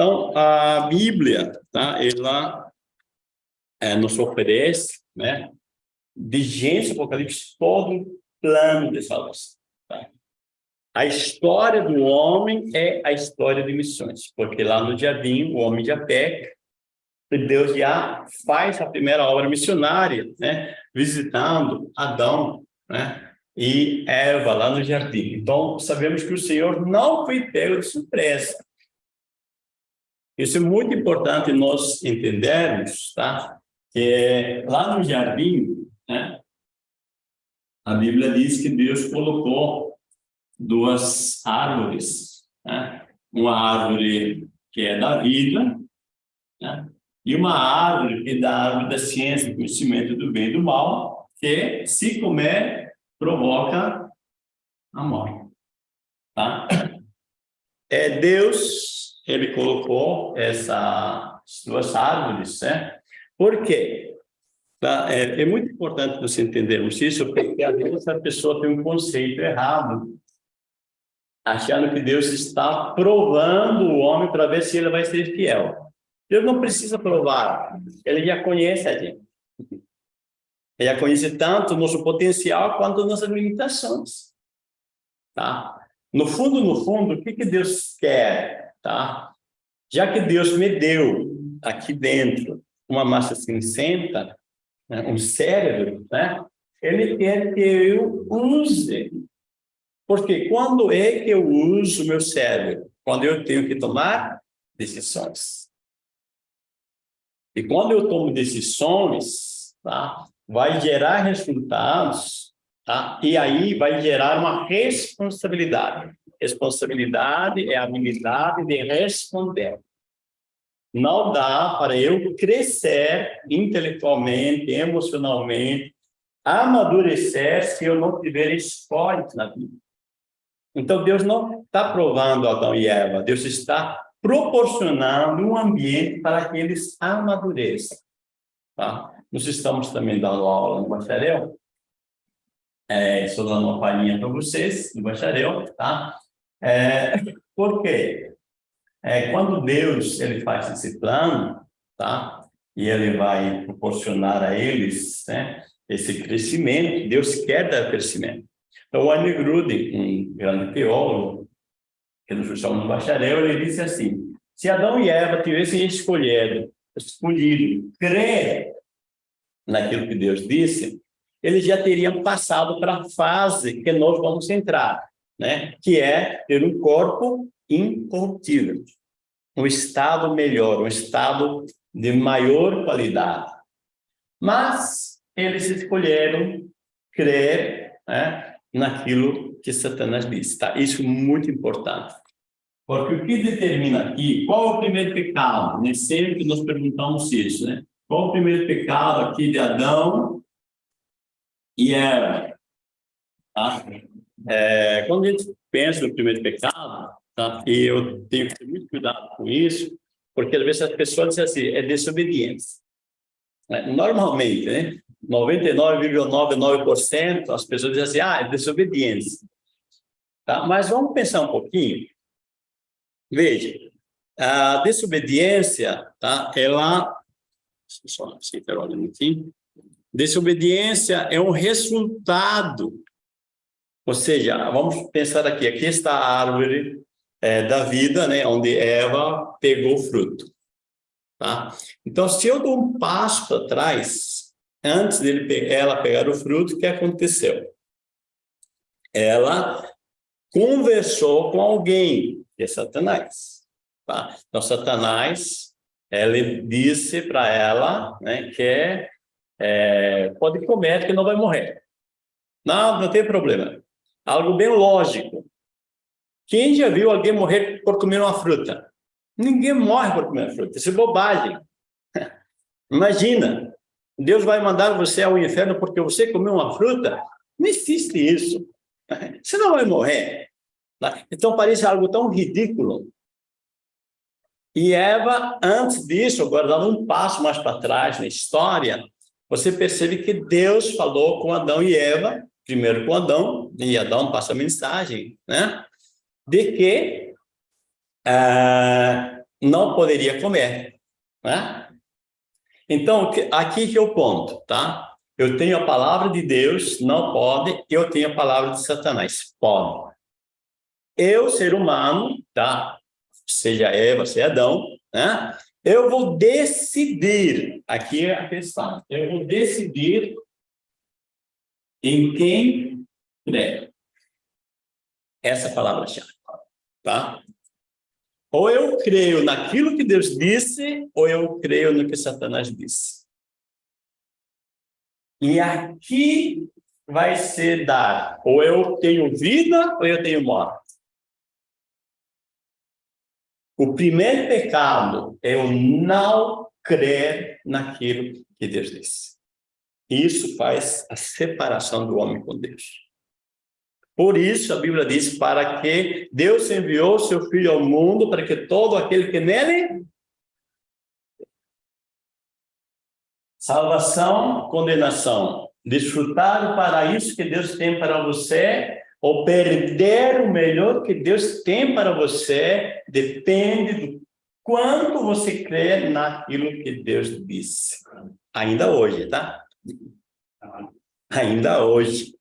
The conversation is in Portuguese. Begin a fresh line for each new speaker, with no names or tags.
Então, a Bíblia, tá? ela é, nos oferece, né, de Gênesis Apocalipse, todo um plano de salvação. Tá? A história do homem é a história de missões, porque lá no jardim o homem já peca, e Deus já faz a primeira obra missionária, né, visitando Adão, né, e Eva lá no jardim. Então, sabemos que o Senhor não foi pego de surpresa. Isso é muito importante nós entendermos, tá? Que lá no jardim, né? A Bíblia diz que Deus colocou duas árvores, né? Uma árvore que é da vida, né? E uma árvore que é da árvore da ciência, conhecimento do bem e do mal, que se comer provoca a morte, tá? É Deus ele colocou essas duas árvores, né? Por quê? Tá? É, é, muito importante nós entendermos isso, porque às vezes a pessoa tem um conceito errado, achando que Deus está provando o homem para ver se ele vai ser fiel. Deus não precisa provar, ele já conhece a gente. Ele já conhece tanto o nosso potencial quanto nossas limitações. Tá? No fundo, no fundo, o que, que Deus quer? Tá? Já que Deus me deu aqui dentro uma massa cinzenta, né, um cérebro, né? Ele quer que eu use. Porque quando é que eu uso meu cérebro? Quando eu tenho que tomar decisões. E quando eu tomo decisões, tá? vai gerar resultados, tá? e aí vai gerar uma responsabilidade. Responsabilidade é a habilidade de responder. Não dá para eu crescer intelectualmente, emocionalmente, amadurecer se eu não tiver esporte na vida. Então, Deus não está provando Adão e Eva, Deus está proporcionando um ambiente para que eles amadureçam. Tá? Nós estamos também dando aula no bacharel, é, estou dando uma palhinha para vocês no bacharel, tá? É, por quê? É, quando Deus ele faz esse plano, tá? E ele vai proporcionar a eles né, esse crescimento, Deus quer dar crescimento. Então, o Anne Gruden, um grande teólogo, que nos chamamos no bacharel, ele disse assim, se Adão e Eva tivessem escolhido, escolhido crer naquilo que Deus disse, eles já teriam passado para a fase que nós vamos entrar, né? que é ter um corpo incorruptível, um estado melhor, um estado de maior qualidade. Mas eles escolheram crer né, naquilo que Satanás disse. Tá? Isso é muito importante. Porque o que determina aqui, qual é o primeiro pecado? Né? Sempre nós perguntamos isso, né? Qual é o primeiro pecado aqui de Adão e Eva? Tá? É, quando a gente pensa no primeiro pecado, tá? e eu tenho que ter muito cuidado com isso, porque às vezes as pessoas dizem assim, é desobediência. É, normalmente, né? 99,99% as pessoas dizem assim, ah, é desobediência. Tá? Mas vamos pensar um pouquinho. Veja, a desobediência, tá? ela... Só assim, olha um Desobediência é um resultado ou seja, vamos pensar aqui, aqui está a árvore é, da vida, né, onde Eva pegou o fruto. Tá? Então, se eu dou um passo para trás, antes dele, ela pegar o fruto, o que aconteceu? Ela conversou com alguém, que é Satanás. Tá? Então, Satanás, ele disse para ela né, que é, pode comer que não vai morrer. Não, não tem problema. Algo bem lógico. Quem já viu alguém morrer por comer uma fruta? Ninguém morre por comer fruta. Isso é bobagem. Imagina, Deus vai mandar você ao inferno porque você comeu uma fruta? Não existe isso. Você não vai morrer. Então parece algo tão ridículo. E Eva, antes disso, agora dando um passo mais para trás na história, você percebe que Deus falou com Adão e Eva primeiro com Adão, e Adão passa a mensagem, né? De que ah, não poderia comer. Né? Então, aqui que é o ponto, tá? Eu tenho a palavra de Deus, não pode, eu tenho a palavra de Satanás, pode. Eu, ser humano, tá? Seja Eva, seja Adão, né? Eu vou decidir, aqui é a questão, eu vou decidir em quem crer. Essa palavra-chave, tá? Ou eu creio naquilo que Deus disse, ou eu creio no que Satanás disse. E aqui vai ser dar, ou eu tenho vida, ou eu tenho morte. O primeiro pecado é o não crer naquilo que Deus disse. Isso faz a separação do homem com Deus. Por isso, a Bíblia diz, para que Deus enviou seu Filho ao mundo, para que todo aquele que nele... Salvação, condenação. Desfrutar do paraíso que Deus tem para você, ou perder o melhor que Deus tem para você, depende do quanto você crê naquilo que Deus disse. Ainda hoje, tá? Ainda hoje.